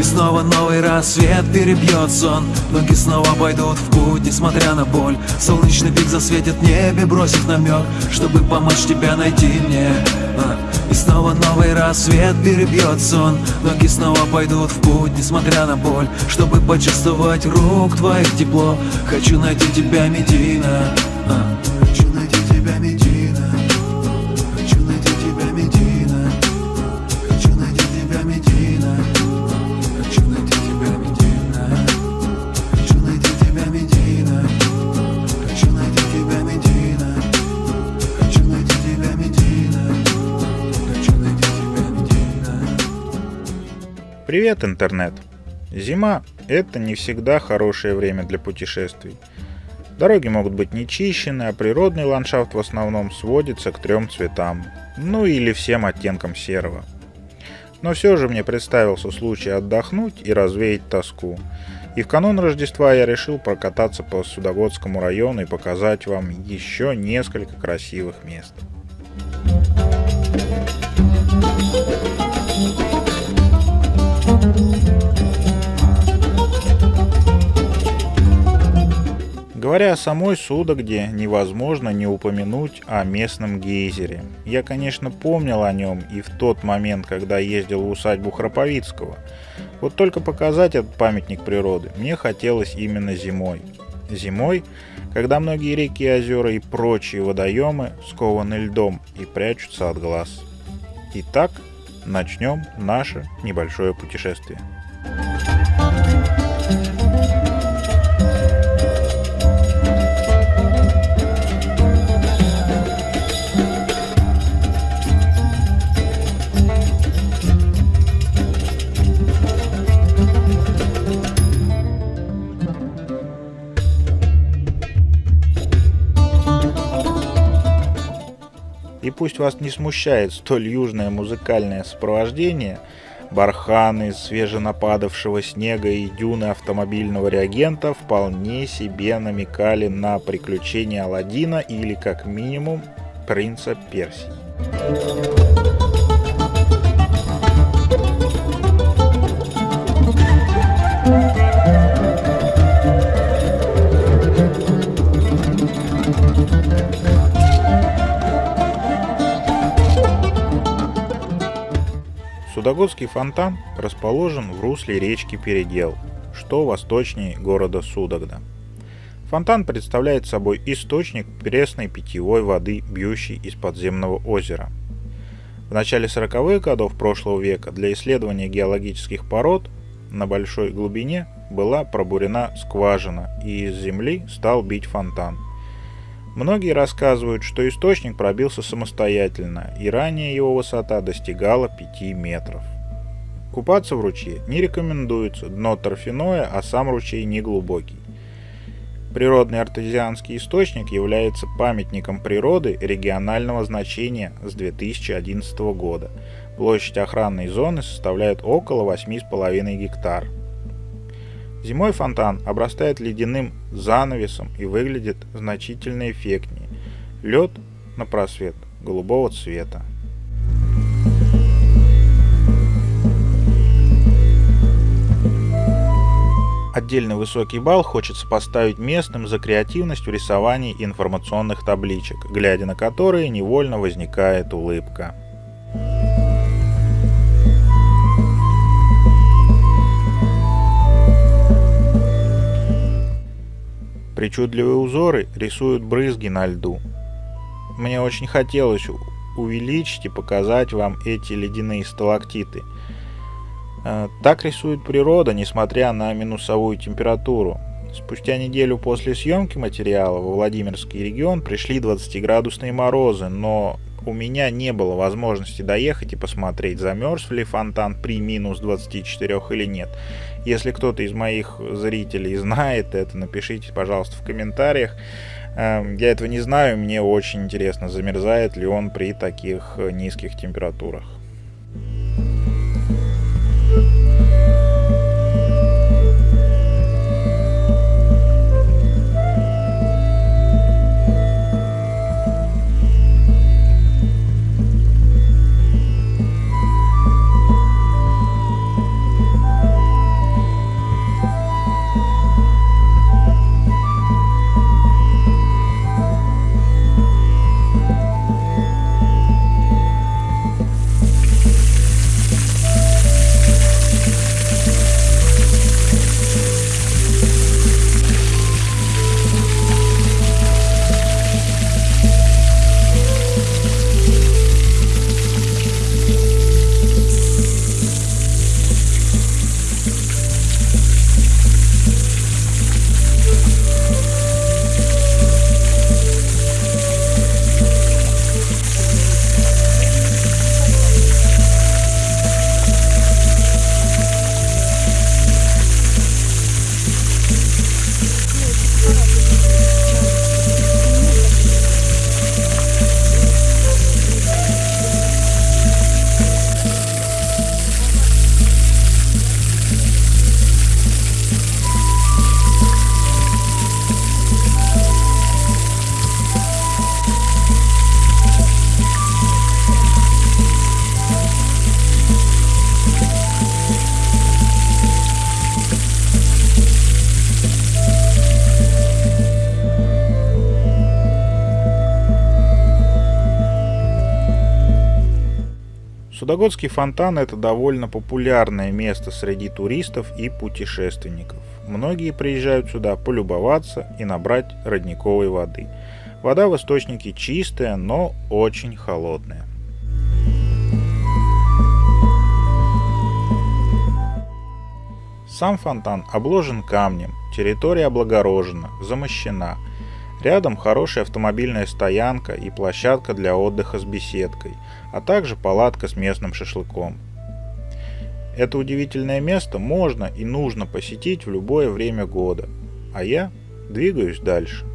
И снова новый рассвет перебьет сон. Ноги снова пойдут в путь, несмотря на боль. Солнечный пик засветит в небе, бросив намек Чтобы помочь тебя найти мне. А. И снова новый рассвет перебьет сон. Ноги снова пойдут в путь, несмотря на боль. Чтобы почувствовать рук твоих тепло. Хочу найти тебя, Медина. А. Хочу найти тебя, Медина Привет, интернет! Зима – это не всегда хорошее время для путешествий. Дороги могут быть нечищены, а природный ландшафт в основном сводится к трем цветам, ну или всем оттенкам серого. Но все же мне представился случай отдохнуть и развеять тоску. И в канун Рождества я решил прокататься по Судогодскому району и показать вам еще несколько красивых мест. Говоря о самой Судогде, невозможно не упомянуть о местном гейзере. Я, конечно, помнил о нем и в тот момент, когда ездил в усадьбу Храповицкого. Вот только показать этот памятник природы мне хотелось именно зимой. Зимой, когда многие реки, озера и прочие водоемы скованы льдом и прячутся от глаз. Итак, начнем наше небольшое путешествие. И пусть вас не смущает столь южное музыкальное сопровождение, барханы свеженападавшего снега и дюны автомобильного реагента вполне себе намекали на приключения Аладдина или, как минимум, принца Персии. Судогодский фонтан расположен в русле речки Передел, что восточнее города Судогда. Фонтан представляет собой источник пресной питьевой воды, бьющей из подземного озера. В начале 40-х годов прошлого века для исследования геологических пород на большой глубине была пробурена скважина, и из земли стал бить фонтан – Многие рассказывают, что источник пробился самостоятельно, и ранее его высота достигала 5 метров. Купаться в ручье не рекомендуется, дно торфяное, а сам ручей не глубокий. Природный артезианский источник является памятником природы регионального значения с 2011 года. Площадь охранной зоны составляет около 8,5 гектар. Зимой фонтан обрастает ледяным занавесом и выглядит значительно эффектнее. Лед на просвет голубого цвета. Отдельный высокий балл хочется поставить местным за креативность в рисовании информационных табличек, глядя на которые невольно возникает улыбка. Причудливые узоры рисуют брызги на льду. Мне очень хотелось увеличить и показать вам эти ледяные сталактиты. Э, так рисует природа, несмотря на минусовую температуру. Спустя неделю после съемки материала во Владимирский регион пришли 20-градусные морозы, но у меня не было возможности доехать и посмотреть, замерз ли фонтан при минус 24 или нет. Если кто-то из моих зрителей знает это, напишите, пожалуйста, в комментариях. Эм, я этого не знаю, мне очень интересно, замерзает ли он при таких низких температурах. Судогодский фонтан – это довольно популярное место среди туристов и путешественников. Многие приезжают сюда полюбоваться и набрать родниковой воды. Вода в источнике чистая, но очень холодная. Сам фонтан обложен камнем, территория облагорожена, замощена. Рядом хорошая автомобильная стоянка и площадка для отдыха с беседкой, а также палатка с местным шашлыком. Это удивительное место можно и нужно посетить в любое время года, а я двигаюсь дальше.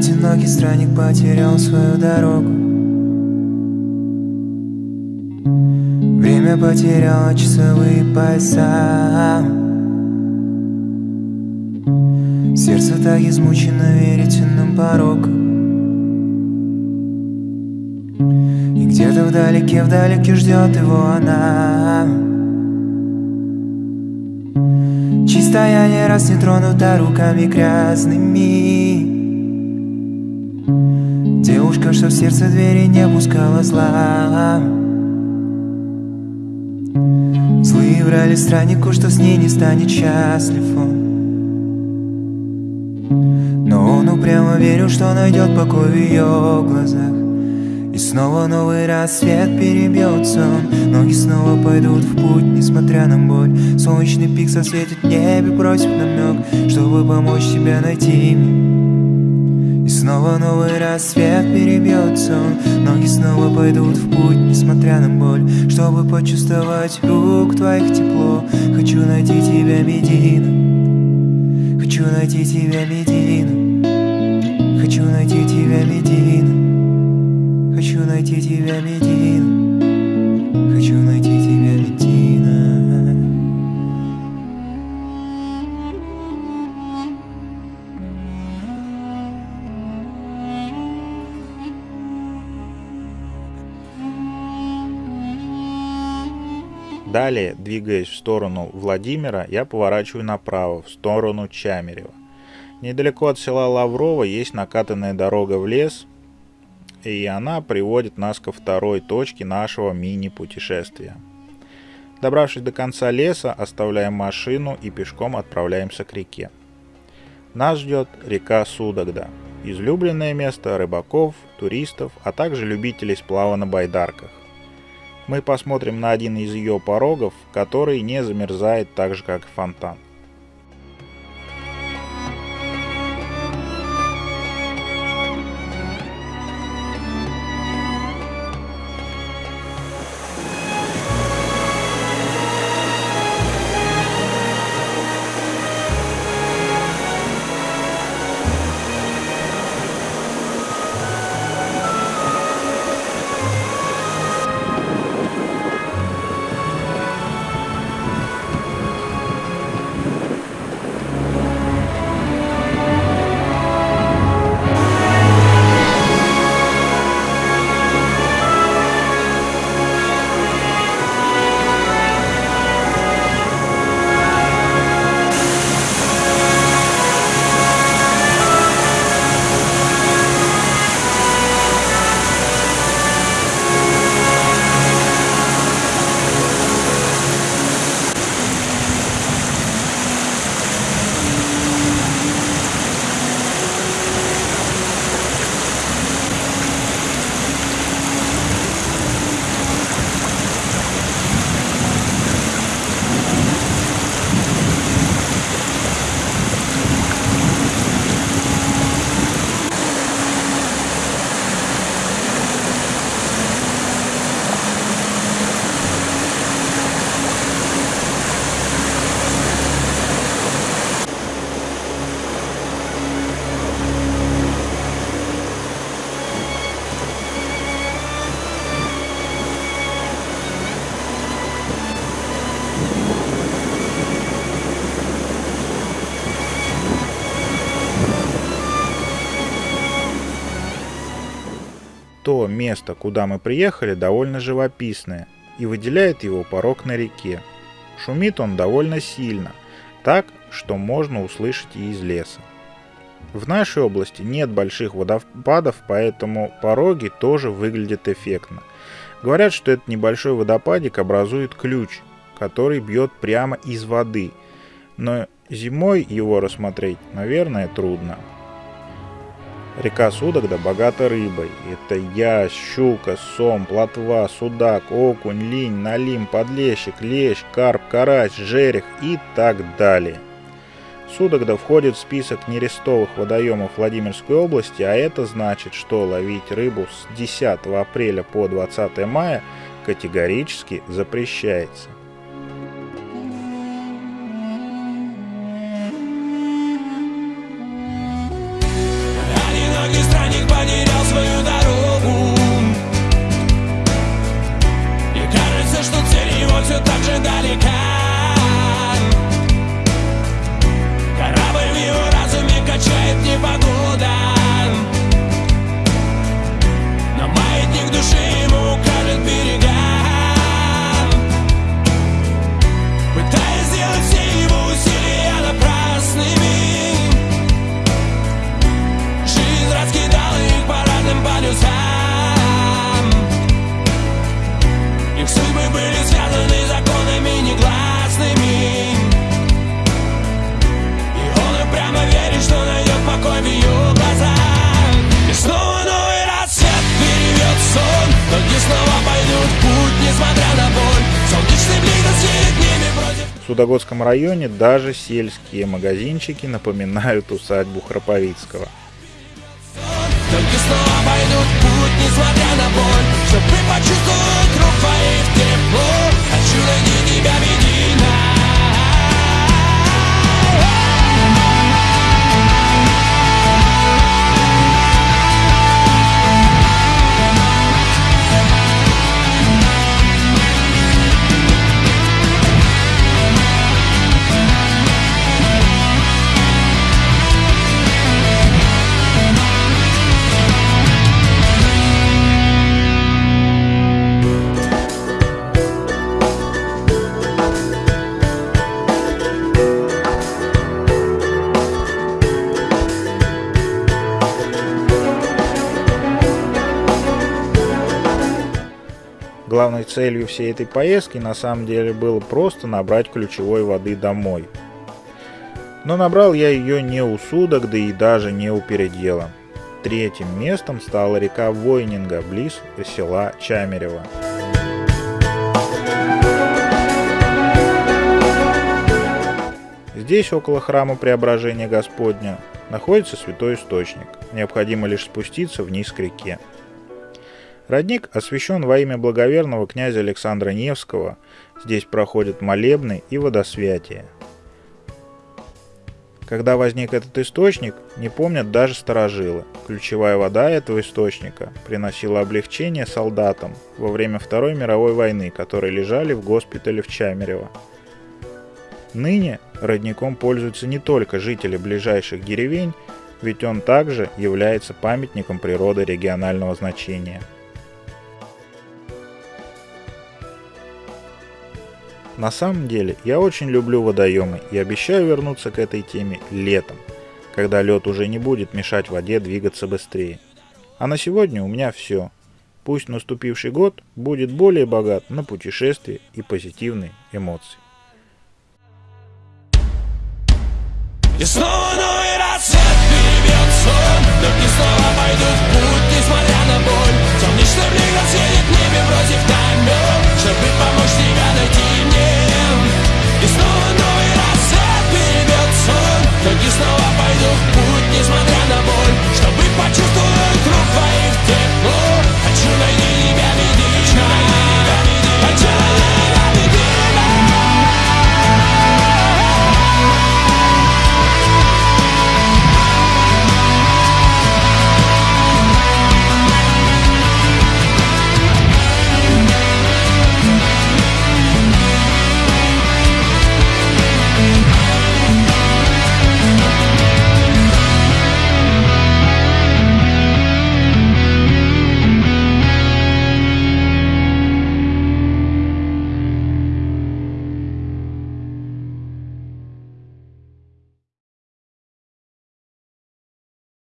Одинокий странник потерял свою дорогу. Время потеряло часовые пояса. Сердце так измучено верительным пороком. И где-то вдалеке, вдалеке ждет его она. Чистая не раз не тронута руками грязными Девушка, что в сердце двери не пускала зла. Злые врали страннику, что с ней не станет счастлив он. Но он упрямо верил, что найдет покой в ее глазах. И снова новый рассвет перебьется он. Ноги снова пойдут в путь, несмотря на боль. Солнечный пик сосветит в небе, просит намек Чтобы помочь тебе найти мне снова новый рассвет перебьется. Ноги снова пойдут в путь, несмотря на боль. Чтобы почувствовать рук твоих тепло Хочу найти тебя, Медина. Хочу найти тебя, Медина. Хочу найти тебя, Медина. Хочу найти тебя, Медина Далее, двигаясь в сторону Владимира, я поворачиваю направо, в сторону Чамерева. Недалеко от села Лаврово есть накатанная дорога в лес, и она приводит нас ко второй точке нашего мини-путешествия. Добравшись до конца леса, оставляем машину и пешком отправляемся к реке. Нас ждет река Судогда, излюбленное место рыбаков, туристов, а также любителей сплава на байдарках мы посмотрим на один из ее порогов, который не замерзает так же, как и фонтан. Место, куда мы приехали, довольно живописное, и выделяет его порог на реке. Шумит он довольно сильно, так, что можно услышать и из леса. В нашей области нет больших водопадов, поэтому пороги тоже выглядят эффектно. Говорят, что этот небольшой водопадик образует ключ, который бьет прямо из воды, но зимой его рассмотреть, наверное, трудно. Река Судогда богата рыбой. Это ясь, щука, сом, плотва, судак, окунь, линь, налим, подлещик, лещ, карп, карась, жерех и так далее. Судогда входит в список нерестовых водоемов Владимирской области, а это значит, что ловить рыбу с 10 апреля по 20 мая категорически запрещается. все 的离开。Судогодском районе даже сельские магазинчики напоминают усадьбу Храповицкого. Только снова путь, несмотря на боль, чтобы почувствовать Главной целью всей этой поездки на самом деле было просто набрать ключевой воды домой. Но набрал я ее не у судок, да и даже не у передела. Третьим местом стала река Войнинга, близ села Чамерево. Здесь, около храма Преображения Господня, находится святой источник. Необходимо лишь спуститься вниз к реке. Родник освящен во имя благоверного князя Александра Невского. Здесь проходят молебны и водосвятие. Когда возник этот источник, не помнят даже старожилы. Ключевая вода этого источника приносила облегчение солдатам во время Второй мировой войны, которые лежали в госпитале в Чамерево. Ныне родником пользуются не только жители ближайших деревень, ведь он также является памятником природы регионального значения – На самом деле, я очень люблю водоемы и обещаю вернуться к этой теме летом, когда лед уже не будет мешать воде двигаться быстрее. А на сегодня у меня все. Пусть наступивший год будет более богат на путешествия и позитивные эмоции. И снова